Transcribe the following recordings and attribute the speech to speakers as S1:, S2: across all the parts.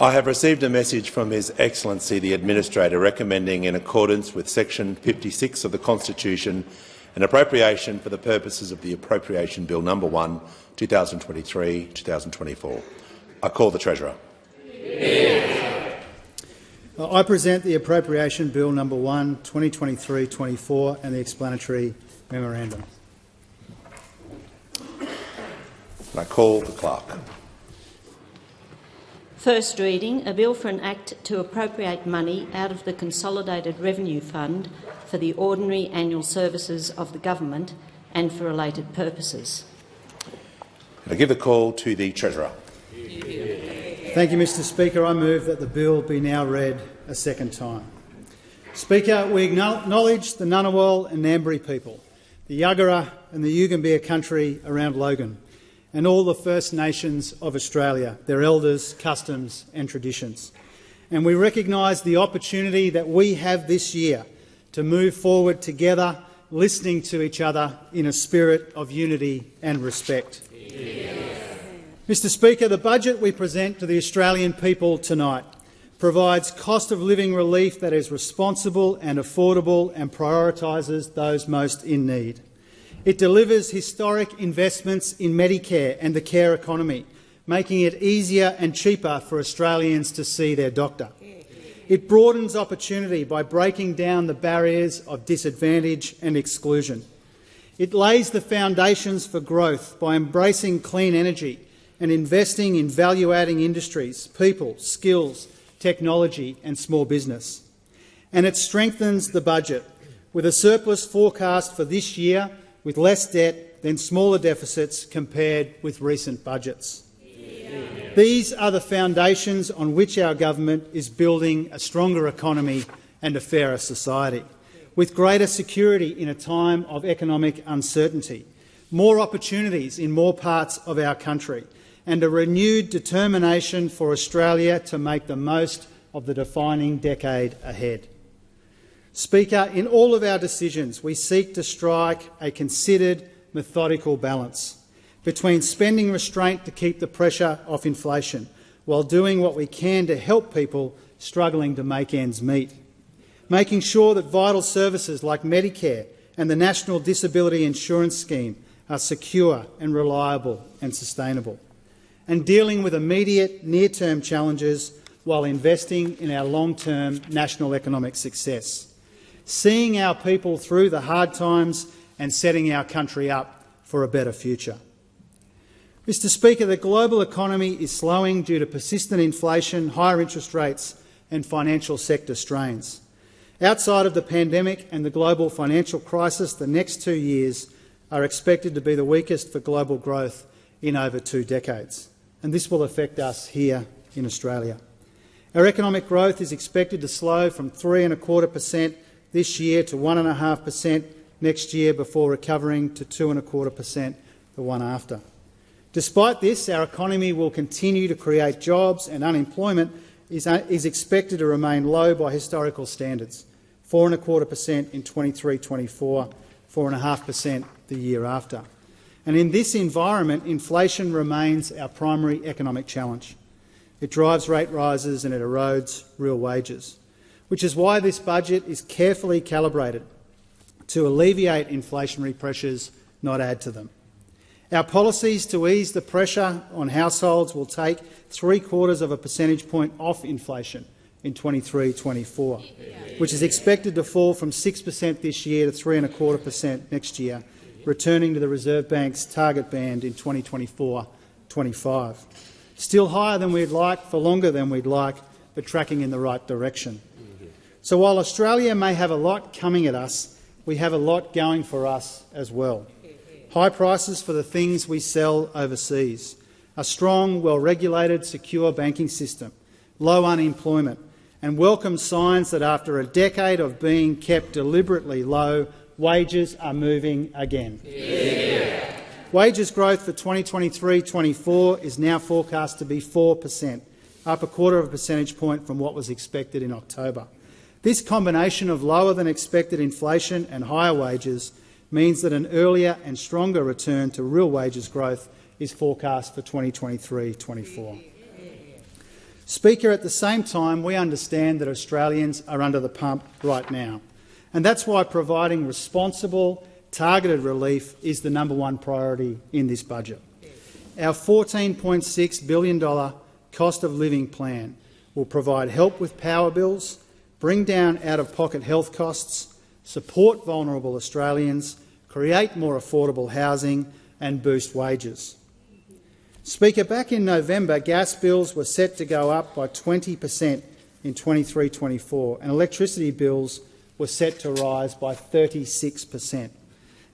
S1: I have received a message from His Excellency the Administrator recommending, in accordance with section 56 of the Constitution, an appropriation for the purposes of the Appropriation Bill No. 1, 2023-2024. I call the Treasurer.
S2: I present the Appropriation Bill No. 1, 2023-24 and the explanatory memorandum.
S1: I call the Clerk.
S3: First reading, a bill for an act to appropriate money out of the Consolidated Revenue Fund for the ordinary annual services of the government and for related purposes.
S1: I give the call to the Treasurer.
S2: Thank you, Mr Speaker. I move that the bill be now read a second time. Speaker, we acknowledge the Ngunnawal and Ngambri people, the Yagara and the Yugambeh country around Logan, and all the First Nations of Australia, their elders, customs and traditions. And we recognise the opportunity that we have this year to move forward together, listening to each other in a spirit of unity and respect. Mr Speaker, the budget we present to the Australian people tonight provides cost of living relief that is responsible and affordable and prioritises those most in need. It delivers historic investments in Medicare and the care economy, making it easier and cheaper for Australians to see their doctor. It broadens opportunity by breaking down the barriers of disadvantage and exclusion. It lays the foundations for growth by embracing clean energy and investing in value-adding industries, people, skills, technology and small business. And it strengthens the budget, with a surplus forecast for this year with less debt than smaller deficits compared with recent budgets. These are the foundations on which our government is building a stronger economy and a fairer society, with greater security in a time of economic uncertainty, more opportunities in more parts of our country, and a renewed determination for Australia to make the most of the defining decade ahead. Speaker, in all of our decisions, we seek to strike a considered, methodical balance between spending restraint to keep the pressure off inflation while doing what we can to help people struggling to make ends meet, making sure that vital services like Medicare and the National Disability Insurance Scheme are secure and reliable and sustainable and dealing with immediate near-term challenges while investing in our long-term national economic success, seeing our people through the hard times and setting our country up for a better future. Mr Speaker, the global economy is slowing due to persistent inflation, higher interest rates and financial sector strains. Outside of the pandemic and the global financial crisis, the next two years are expected to be the weakest for global growth in over two decades and this will affect us here in Australia. Our economic growth is expected to slow from 3.25 per cent this year to 1.5 per cent next year before recovering to 2.25 per cent the one after. Despite this, our economy will continue to create jobs and unemployment is, uh, is expected to remain low by historical standards, 4.25 per cent in 23-24, 4.5 per cent the year after. And in this environment, inflation remains our primary economic challenge. It drives rate rises and it erodes real wages, which is why this budget is carefully calibrated to alleviate inflationary pressures, not add to them. Our policies to ease the pressure on households will take three-quarters of a percentage point off inflation in 23-24, which is expected to fall from 6 per cent this year to 3.25 per cent next year, returning to the Reserve Bank's target band in 2024-25. Still higher than we'd like, for longer than we'd like, but tracking in the right direction. So while Australia may have a lot coming at us, we have a lot going for us as well. High prices for the things we sell overseas, a strong, well-regulated, secure banking system, low unemployment, and welcome signs that after a decade of being kept deliberately low, wages are moving again. Yeah. Wages growth for 2023-24 is now forecast to be 4 per cent, up a quarter of a percentage point from what was expected in October. This combination of lower than expected inflation and higher wages means that an earlier and stronger return to real wages growth is forecast for 2023-24. Speaker, at the same time, we understand that Australians are under the pump right now, and that's why providing responsible, targeted relief is the number one priority in this budget. Our $14.6 billion cost of living plan will provide help with power bills, bring down out-of-pocket health costs, support vulnerable Australians, create more affordable housing and boost wages. Speaker, back in November, gas bills were set to go up by 20 per cent in 23-24 and electricity bills were set to rise by 36 per cent.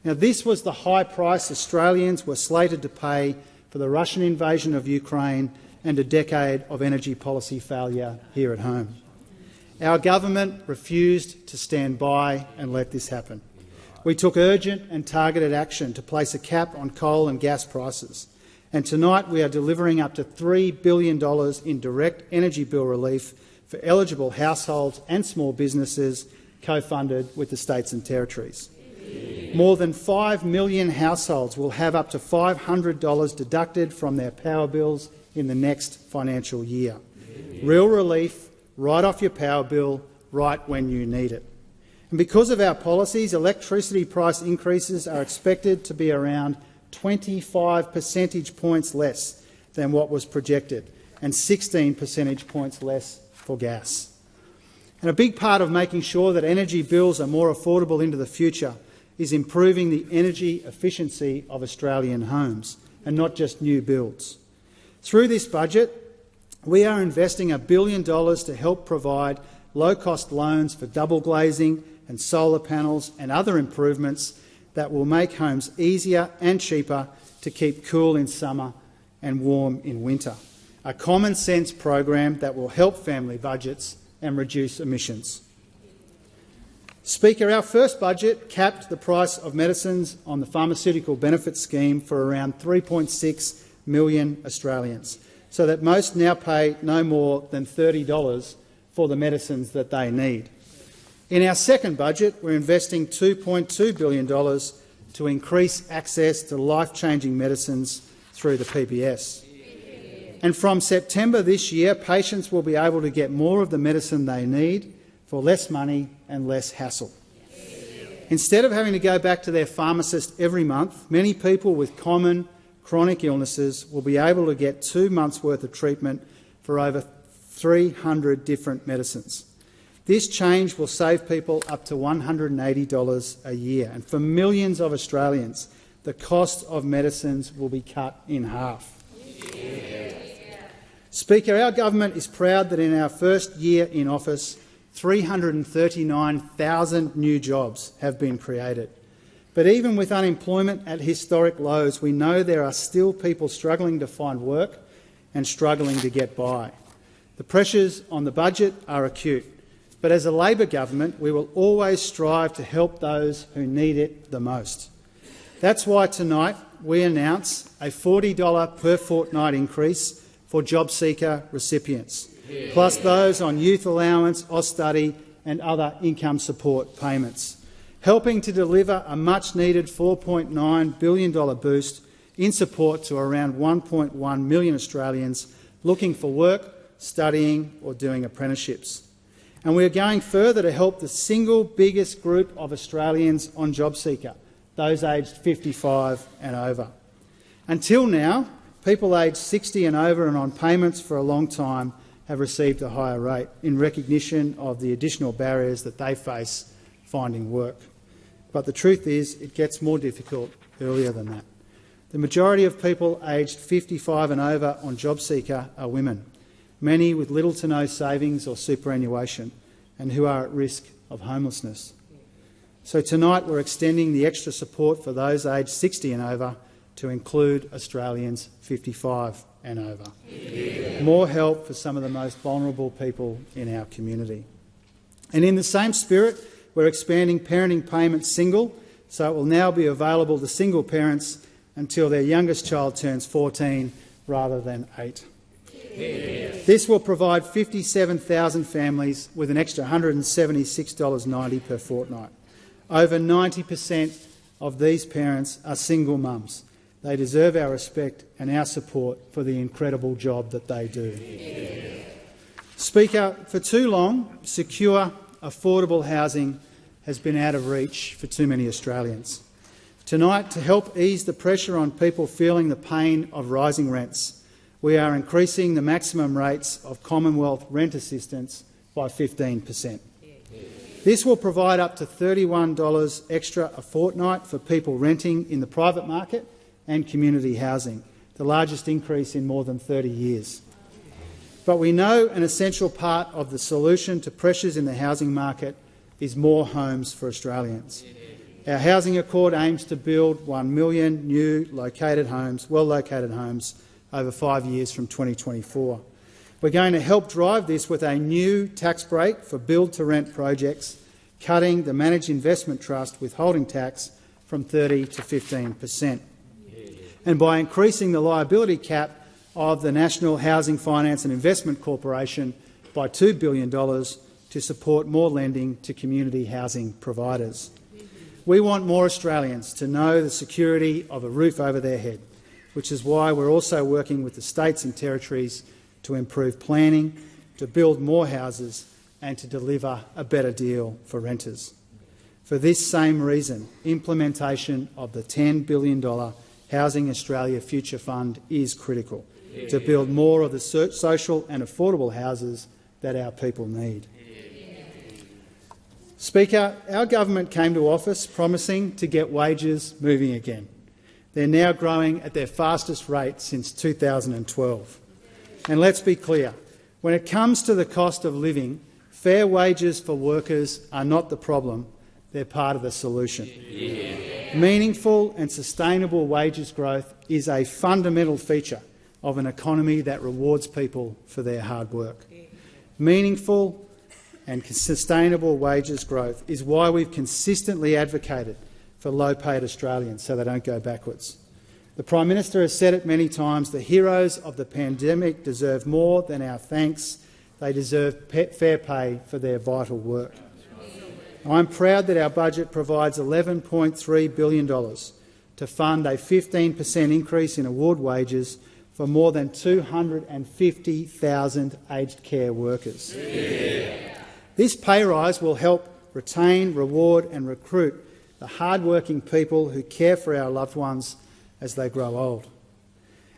S2: Now, this was the high price Australians were slated to pay for the Russian invasion of Ukraine and a decade of energy policy failure here at home. Our government refused to stand by and let this happen. We took urgent and targeted action to place a cap on coal and gas prices and tonight we are delivering up to $3 billion in direct energy bill relief for eligible households and small businesses co-funded with the states and territories. More than 5 million households will have up to $500 deducted from their power bills in the next financial year. Real relief right off your power bill right when you need it. And because of our policies, electricity price increases are expected to be around 25 percentage points less than what was projected and 16 percentage points less for gas. And a big part of making sure that energy bills are more affordable into the future is improving the energy efficiency of Australian homes and not just new builds. Through this budget, we are investing a billion dollars to help provide low-cost loans for double glazing and solar panels and other improvements that will make homes easier and cheaper to keep cool in summer and warm in winter. A common sense program that will help family budgets and reduce emissions. Speaker, our first budget capped the price of medicines on the pharmaceutical benefit scheme for around 3.6 million Australians, so that most now pay no more than $30 for the medicines that they need. In our second budget, we're investing $2.2 billion to increase access to life-changing medicines through the PBS. And from September this year, patients will be able to get more of the medicine they need for less money and less hassle. Instead of having to go back to their pharmacist every month, many people with common chronic illnesses will be able to get two months' worth of treatment for over 300 different medicines. This change will save people up to $180 a year, and for millions of Australians, the cost of medicines will be cut in half. Yeah. Speaker, our government is proud that in our first year in office, 339,000 new jobs have been created. But even with unemployment at historic lows, we know there are still people struggling to find work and struggling to get by. The pressures on the budget are acute. But as a Labor government, we will always strive to help those who need it the most. That's why tonight we announce a $40 per fortnight increase for job seeker recipients, plus those on youth allowance, Austudy and other income support payments, helping to deliver a much-needed $4.9 billion boost in support to around 1.1 million Australians looking for work, studying or doing apprenticeships. And we are going further to help the single biggest group of Australians on JobSeeker, those aged 55 and over. Until now, people aged 60 and over and on payments for a long time have received a higher rate in recognition of the additional barriers that they face finding work. But the truth is it gets more difficult earlier than that. The majority of people aged 55 and over on JobSeeker are women many with little to no savings or superannuation, and who are at risk of homelessness. So tonight we're extending the extra support for those aged 60 and over to include Australians 55 and over. Yeah. More help for some of the most vulnerable people in our community. And in the same spirit, we're expanding parenting payments single, so it will now be available to single parents until their youngest child turns 14 rather than 8. This will provide 57,000 families with an extra $176.90 per fortnight. Over 90 per cent of these parents are single mums. They deserve our respect and our support for the incredible job that they do. Speaker, for too long, secure, affordable housing has been out of reach for too many Australians. Tonight, to help ease the pressure on people feeling the pain of rising rents, we are increasing the maximum rates of Commonwealth rent assistance by 15 per cent. This will provide up to $31 extra a fortnight for people renting in the private market and community housing, the largest increase in more than 30 years. But we know an essential part of the solution to pressures in the housing market is more homes for Australians. Our housing accord aims to build 1 million new located homes, well-located homes over five years from 2024. We're going to help drive this with a new tax break for build-to-rent projects, cutting the managed investment trust withholding tax from 30 to 15 per cent, and by increasing the liability cap of the National Housing Finance and Investment Corporation by $2 billion to support more lending to community housing providers. We want more Australians to know the security of a roof over their head, which is why we're also working with the states and territories to improve planning, to build more houses and to deliver a better deal for renters. For this same reason, implementation of the $10 billion Housing Australia Future Fund is critical to build more of the social and affordable houses that our people need. Speaker, our government came to office promising to get wages moving again. They're now growing at their fastest rate since 2012. And let's be clear, when it comes to the cost of living, fair wages for workers are not the problem, they're part of the solution. Yeah. Meaningful and sustainable wages growth is a fundamental feature of an economy that rewards people for their hard work. Meaningful and sustainable wages growth is why we've consistently advocated for low-paid Australians so they don't go backwards. The Prime Minister has said it many times, the heroes of the pandemic deserve more than our thanks. They deserve fair pay for their vital work. I'm proud that our budget provides $11.3 billion to fund a 15 per cent increase in award wages for more than 250,000 aged care workers. Yeah. This pay rise will help retain, reward and recruit the hard-working people who care for our loved ones as they grow old.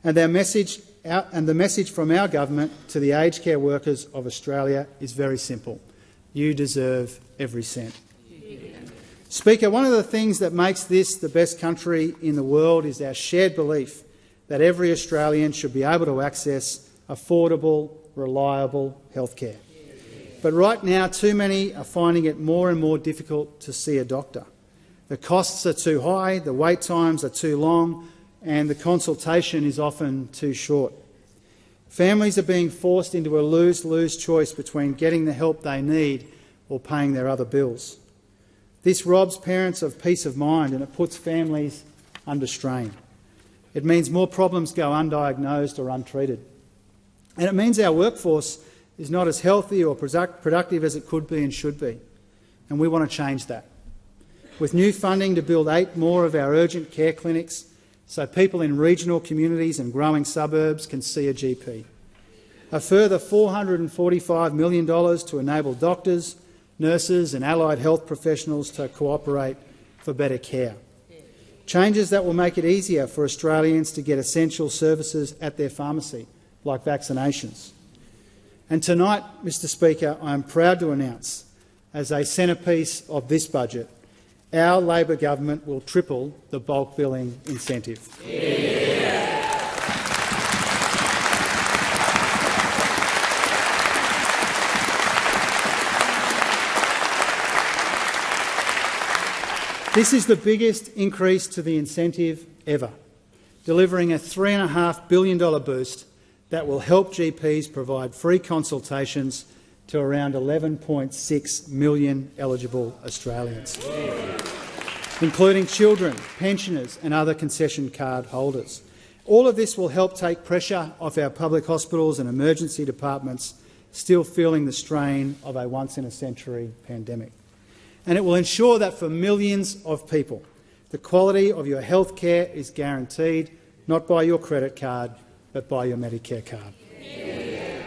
S2: And, our message, and the message from our government to the aged care workers of Australia is very simple. You deserve every cent. Speaker, one of the things that makes this the best country in the world is our shared belief that every Australian should be able to access affordable, reliable health care. But right now, too many are finding it more and more difficult to see a doctor. The costs are too high, the wait times are too long, and the consultation is often too short. Families are being forced into a lose-lose choice between getting the help they need or paying their other bills. This robs parents of peace of mind and it puts families under strain. It means more problems go undiagnosed or untreated. And it means our workforce is not as healthy or productive as it could be and should be. And we want to change that. With new funding to build eight more of our urgent care clinics so people in regional communities and growing suburbs can see a GP. A further $445 million to enable doctors, nurses and allied health professionals to cooperate for better care. Changes that will make it easier for Australians to get essential services at their pharmacy, like vaccinations. And tonight, Mr Speaker, I am proud to announce, as a centrepiece of this budget, our Labor government will triple the bulk billing incentive. Yeah. This is the biggest increase to the incentive ever, delivering a $3.5 billion boost that will help GPs provide free consultations to around 11.6 million eligible Australians, including children, pensioners and other concession card holders. All of this will help take pressure off our public hospitals and emergency departments still feeling the strain of a once-in-a-century pandemic. And it will ensure that for millions of people, the quality of your health care is guaranteed not by your credit card but by your Medicare card. Yeah.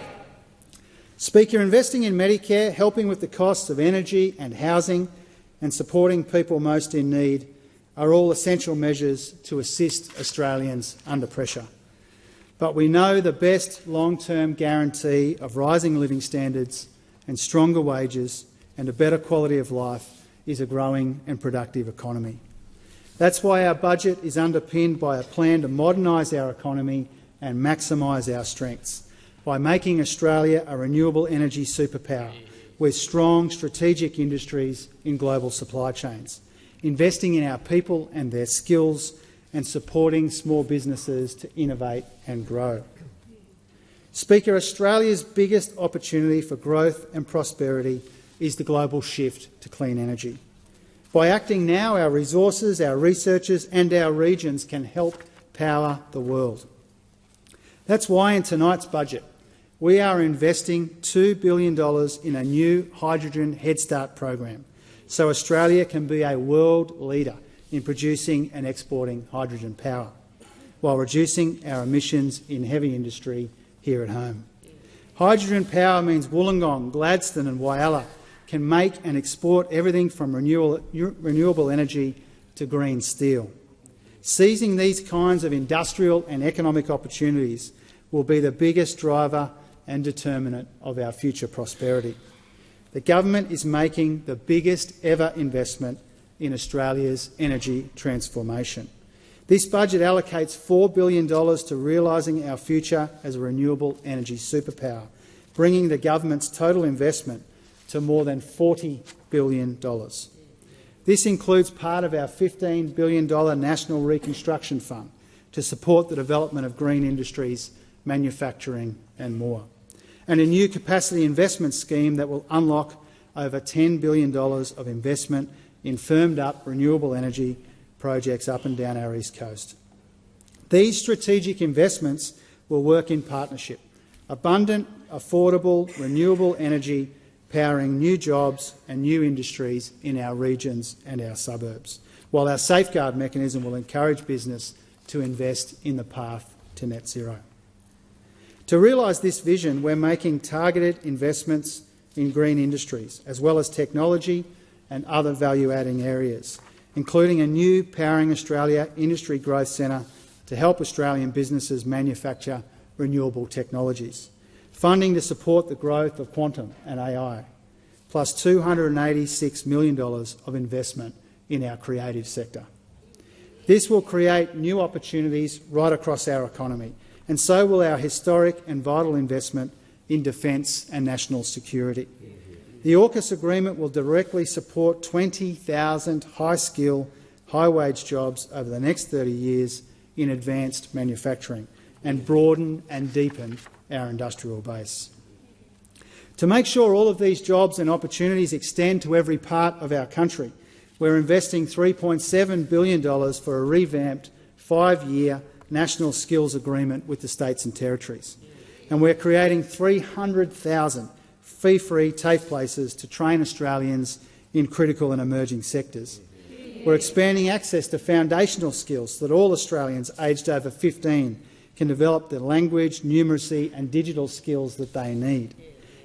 S2: Speaker, investing in Medicare, helping with the costs of energy and housing and supporting people most in need are all essential measures to assist Australians under pressure. But we know the best long-term guarantee of rising living standards and stronger wages and a better quality of life is a growing and productive economy. That's why our budget is underpinned by a plan to modernise our economy and maximise our strengths by making Australia a renewable energy superpower with strong strategic industries in global supply chains, investing in our people and their skills and supporting small businesses to innovate and grow. Speaker, Australia's biggest opportunity for growth and prosperity is the global shift to clean energy. By acting now, our resources, our researchers and our regions can help power the world. That's why in tonight's budget we are investing $2 billion in a new hydrogen Head Start program so Australia can be a world leader in producing and exporting hydrogen power, while reducing our emissions in heavy industry here at home. Hydrogen power means Wollongong, Gladstone and Whyalla can make and export everything from renewable, energy to green steel. Seizing these kinds of industrial and economic opportunities will be the biggest driver and determinant of our future prosperity. The government is making the biggest ever investment in Australia's energy transformation. This budget allocates $4 billion to realising our future as a renewable energy superpower, bringing the government's total investment to more than $40 billion. This includes part of our $15 billion National Reconstruction Fund to support the development of green industries, manufacturing and more, and a new capacity investment scheme that will unlock over $10 billion of investment in firmed-up renewable energy projects up and down our east coast. These strategic investments will work in partnership. Abundant, affordable, renewable energy powering new jobs and new industries in our regions and our suburbs, while our safeguard mechanism will encourage business to invest in the path to net zero. To realise this vision, we're making targeted investments in green industries, as well as technology and other value-adding areas, including a new Powering Australia Industry Growth Centre to help Australian businesses manufacture renewable technologies funding to support the growth of quantum and AI, plus $286 million of investment in our creative sector. This will create new opportunities right across our economy, and so will our historic and vital investment in defence and national security. The AUKUS agreement will directly support 20,000 high-skill, high-wage jobs over the next 30 years in advanced manufacturing and broaden and deepen our industrial base. To make sure all of these jobs and opportunities extend to every part of our country, we're investing $3.7 billion for a revamped five-year national skills agreement with the states and territories. And we're creating 300,000 fee-free TAFE places to train Australians in critical and emerging sectors. We're expanding access to foundational skills so that all Australians aged over 15 can develop the language, numeracy and digital skills that they need.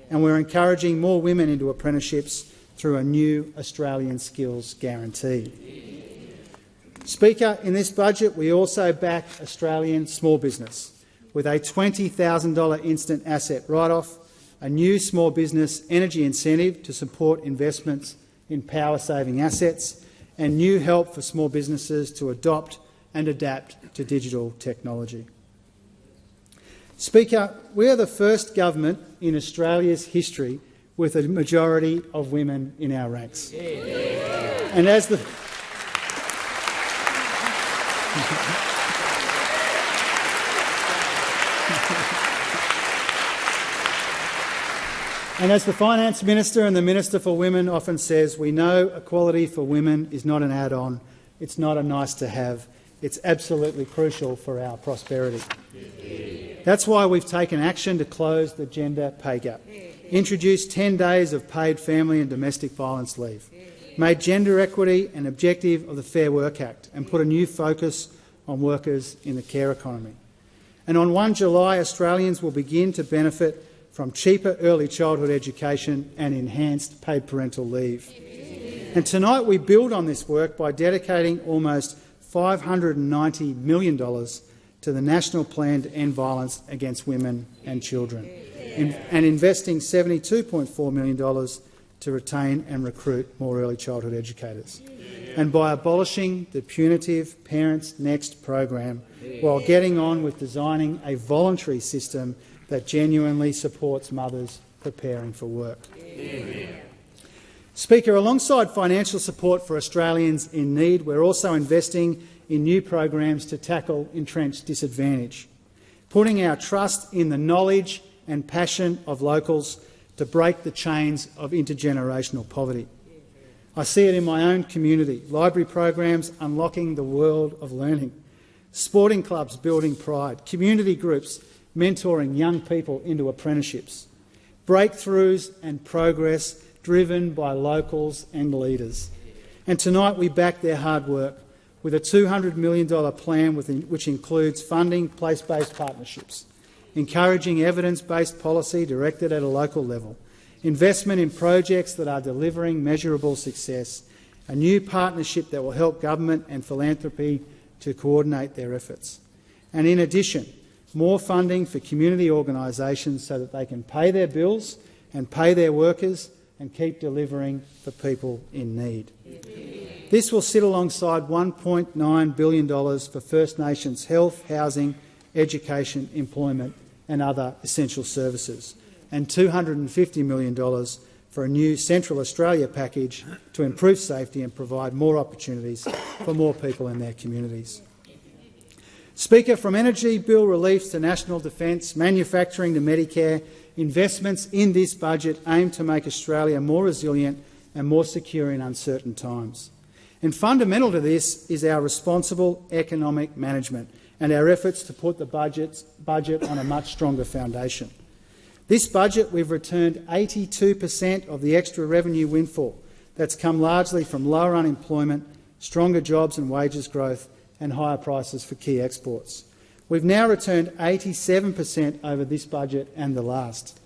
S2: And we're encouraging more women into apprenticeships through a new Australian Skills Guarantee. Speaker, in this budget we also back Australian small business with a $20,000 instant asset write-off, a new small business energy incentive to support investments in power-saving assets and new help for small businesses to adopt and adapt to digital technology. Speaker, we are the first government in Australia's history with a majority of women in our ranks. And as the And as the Finance Minister and the Minister for Women often says, we know equality for women is not an add-on, it's not a nice-to-have, it's absolutely crucial for our prosperity. That's why we've taken action to close the gender pay gap, introduced 10 days of paid family and domestic violence leave, made gender equity an objective of the Fair Work Act and put a new focus on workers in the care economy. And on 1 July, Australians will begin to benefit from cheaper early childhood education and enhanced paid parental leave. And tonight we build on this work by dedicating almost $590 million to the National Plan to End Violence Against Women and Children and investing $72.4 million to retain and recruit more early childhood educators. And by abolishing the punitive Parents Next program while getting on with designing a voluntary system that genuinely supports mothers preparing for work. Speaker, alongside financial support for Australians in need, we're also investing in new programs to tackle entrenched disadvantage, putting our trust in the knowledge and passion of locals to break the chains of intergenerational poverty. I see it in my own community, library programs unlocking the world of learning, sporting clubs building pride, community groups mentoring young people into apprenticeships, breakthroughs and progress driven by locals and leaders. And tonight we back their hard work with a $200 million plan which includes funding place-based partnerships, encouraging evidence-based policy directed at a local level, investment in projects that are delivering measurable success, a new partnership that will help government and philanthropy to coordinate their efforts. And in addition, more funding for community organisations so that they can pay their bills and pay their workers and keep delivering for people in need. This will sit alongside $1.9 billion for First Nations health, housing, education, employment and other essential services, and $250 million for a new Central Australia package to improve safety and provide more opportunities for more people in their communities. Speaker, from energy bill relief to national defence, manufacturing to Medicare, investments in this budget aim to make Australia more resilient and more secure in uncertain times. And fundamental to this is our responsible economic management and our efforts to put the budget on a much stronger foundation. This budget, we've returned 82 per cent of the extra revenue windfall that's come largely from lower unemployment, stronger jobs and wages growth and higher prices for key exports. We've now returned 87 per cent over this budget and the last.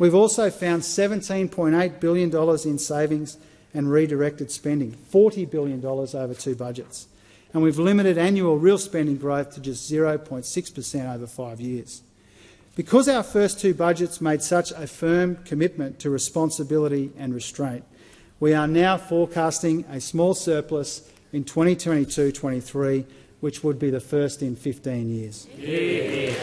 S2: We've also found $17.8 billion in savings and redirected spending, $40 billion over two budgets. And we've limited annual real spending growth to just 0.6 per cent over five years. Because our first two budgets made such a firm commitment to responsibility and restraint, we are now forecasting a small surplus in 2022-23, which would be the first in 15 years. Yeah.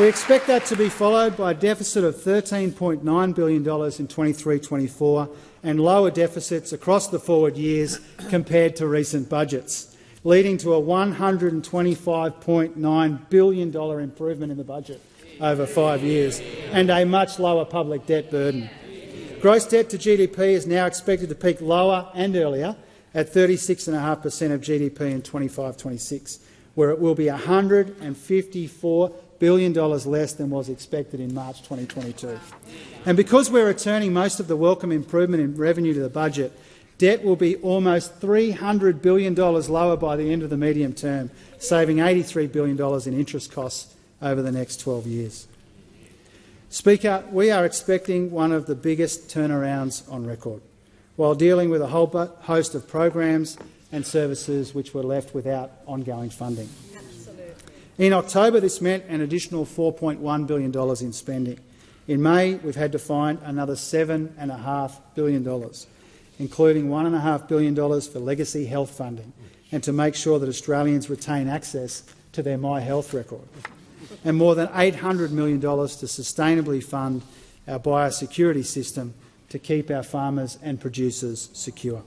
S2: We expect that to be followed by a deficit of $13.9 billion in 23-24 and lower deficits across the forward years compared to recent budgets, leading to a $125.9 billion improvement in the budget over five years and a much lower public debt burden. Gross debt to GDP is now expected to peak lower and earlier at 36.5 per cent of GDP in 25-26, where it will be $154 billion less than was expected in March 2022. And because we're returning most of the welcome improvement in revenue to the budget, debt will be almost $300 billion lower by the end of the medium term, saving $83 billion in interest costs over the next 12 years. Speaker, we are expecting one of the biggest turnarounds on record, while dealing with a whole host of programs and services which were left without ongoing funding. In October, this meant an additional $4.1 billion in spending. In May, we've had to find another $7.5 billion, including $1.5 billion for legacy health funding and to make sure that Australians retain access to their My Health record, and more than $800 million to sustainably fund our biosecurity system to keep our farmers and producers secure.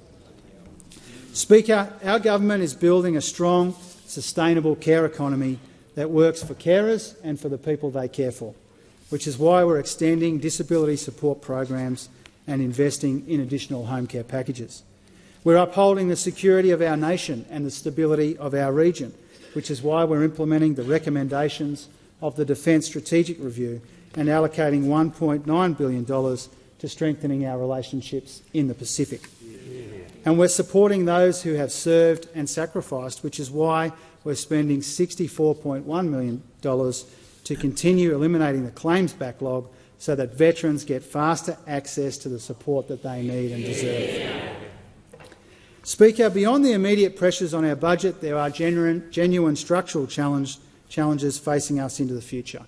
S2: Speaker, our government is building a strong, sustainable care economy that works for carers and for the people they care for, which is why we're extending disability support programs and investing in additional home care packages. We're upholding the security of our nation and the stability of our region, which is why we're implementing the recommendations of the Defence Strategic Review and allocating $1.9 billion to strengthening our relationships in the Pacific. And we're supporting those who have served and sacrificed, which is why we're spending $64.1 million to continue eliminating the claims backlog so that veterans get faster access to the support that they need and deserve. Speaker, beyond the immediate pressures on our budget, there are genuine, genuine structural challenge, challenges facing us into the future.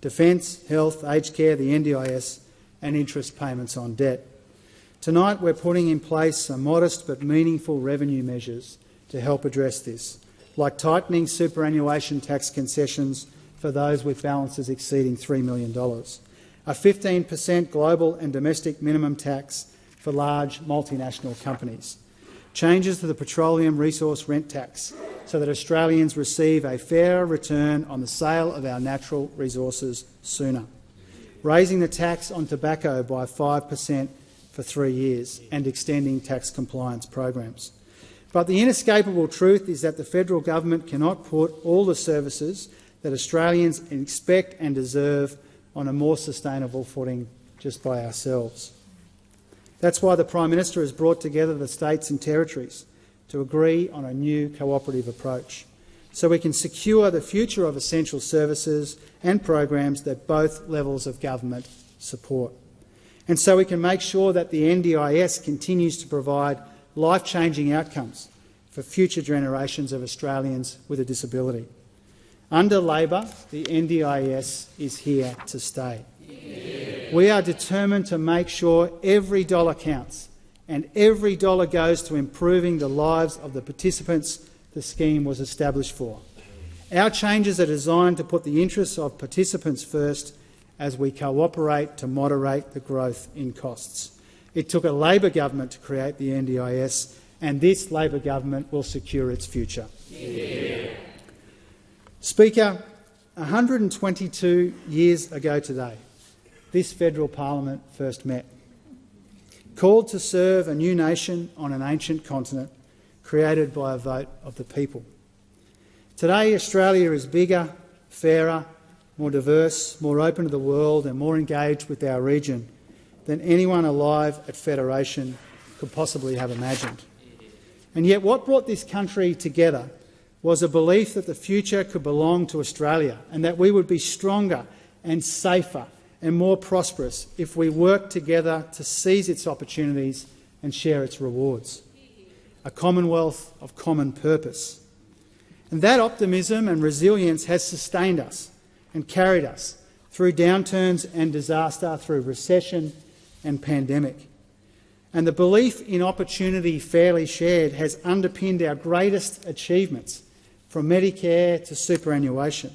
S2: Defence, health, aged care, the NDIS and interest payments on debt. Tonight we're putting in place some modest but meaningful revenue measures to help address this, like tightening superannuation tax concessions for those with balances exceeding $3 million, a 15 per cent global and domestic minimum tax for large multinational companies, changes to the petroleum resource rent tax so that Australians receive a fairer return on the sale of our natural resources sooner, raising the tax on tobacco by 5 per cent for three years and extending tax compliance programs. But the inescapable truth is that the federal government cannot put all the services that Australians expect and deserve on a more sustainable footing just by ourselves. That's why the Prime Minister has brought together the states and territories to agree on a new cooperative approach so we can secure the future of essential services and programs that both levels of government support. And so we can make sure that the NDIS continues to provide life-changing outcomes for future generations of Australians with a disability. Under Labor, the NDIS is here to stay. We are determined to make sure every dollar counts and every dollar goes to improving the lives of the participants the scheme was established for. Our changes are designed to put the interests of participants first as we cooperate to moderate the growth in costs. It took a Labor government to create the NDIS, and this Labor government will secure its future. Yeah. Speaker, 122 years ago today, this federal parliament first met. Called to serve a new nation on an ancient continent created by a vote of the people. Today, Australia is bigger, fairer, more diverse, more open to the world and more engaged with our region than anyone alive at Federation could possibly have imagined. And yet what brought this country together was a belief that the future could belong to Australia and that we would be stronger and safer and more prosperous if we worked together to seize its opportunities and share its rewards. A commonwealth of common purpose. And that optimism and resilience has sustained us and carried us through downturns and disaster, through recession and pandemic. And the belief in opportunity fairly shared has underpinned our greatest achievements from Medicare to superannuation.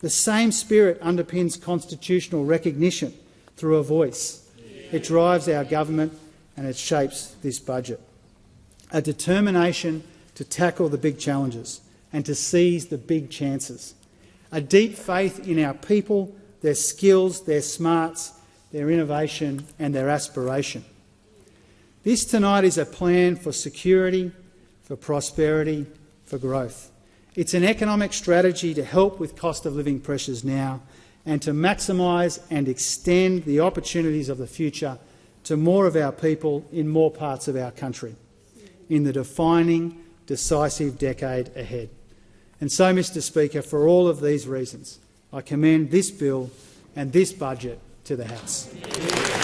S2: The same spirit underpins constitutional recognition through a voice. It drives our government and it shapes this budget. A determination to tackle the big challenges and to seize the big chances. A deep faith in our people, their skills, their smarts, their innovation and their aspiration. This tonight is a plan for security, for prosperity for growth. It's an economic strategy to help with cost of living pressures now and to maximise and extend the opportunities of the future to more of our people in more parts of our country in the defining, decisive decade ahead. And so, Mr Speaker, for all of these reasons, I commend this bill and this budget to the House.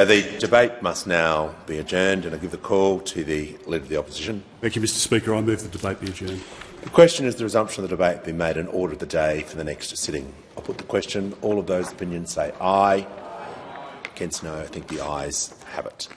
S1: Uh, the debate must now be adjourned, and I give the call to the Leader of the Opposition.
S4: Thank you, Mr Speaker. I move the debate be adjourned.
S1: The question is the resumption of the debate be made an order of the day for the next sitting. I'll put the question. All of those opinions say aye. Against no. I think the ayes have it.